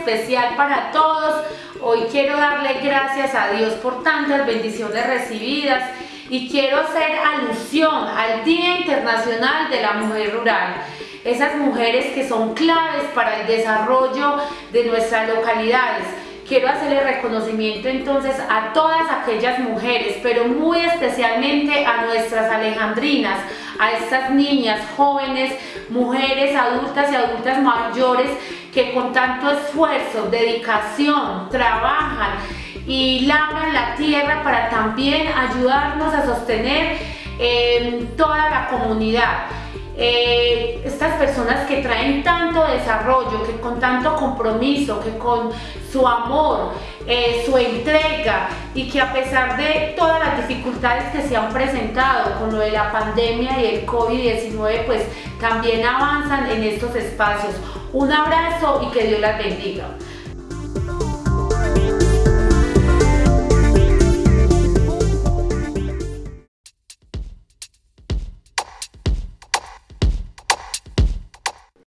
especial para todos. Hoy quiero darle gracias a Dios por tantas bendiciones recibidas y quiero hacer alusión al Día Internacional de la Mujer Rural. Esas mujeres que son claves para el desarrollo de nuestras localidades. Quiero hacerle reconocimiento entonces a todas aquellas mujeres, pero muy especialmente a nuestras alejandrinas, a estas niñas, jóvenes, mujeres, adultas y adultas mayores que con tanto esfuerzo, dedicación, trabajan y labran la tierra para también ayudarnos a sostener eh, toda la comunidad. Eh, estas personas que traen tanto desarrollo, que con tanto compromiso, que con su amor, eh, su entrega y que a pesar de todas las dificultades que se han presentado con lo de la pandemia y el COVID-19, pues también avanzan en estos espacios. Un abrazo y que Dios las bendiga.